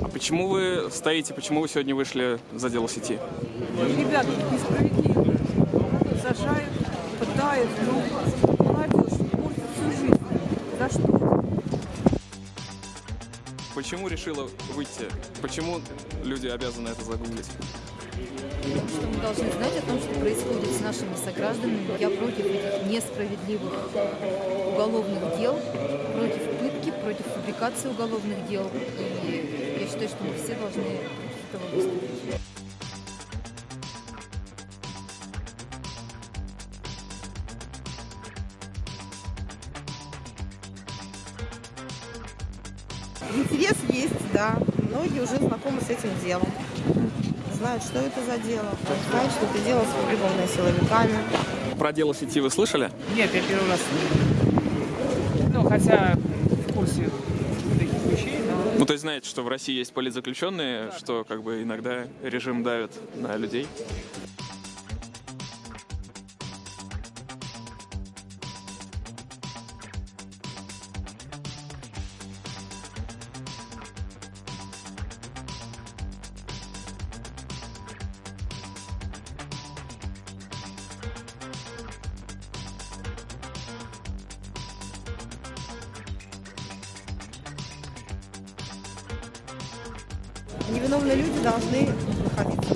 А почему вы стоите, почему вы сегодня вышли за дело сети? Ребята, несправедливо. Сажают, пытают, ну, молодежь портит всю жизнь. За что? Почему решила выйти? Почему люди обязаны это загуглить? что мы должны знать о том, что происходит с нашими согражданами. Я против этих несправедливых уголовных дел, против против фабрикации уголовных дел. И я считаю, что мы все должны этого выступить. Интерес есть, да. Многие уже знакомы с этим делом. Знают, что это за дело. Знают, что это дело сфабрикованное силовиками. Про дело сети вы слышали? Нет, я первый раз. Ну, хотя Ну, то есть знаете, что в России есть политзаключенные, что как бы иногда режим давит на людей. Невиновные люди должны находиться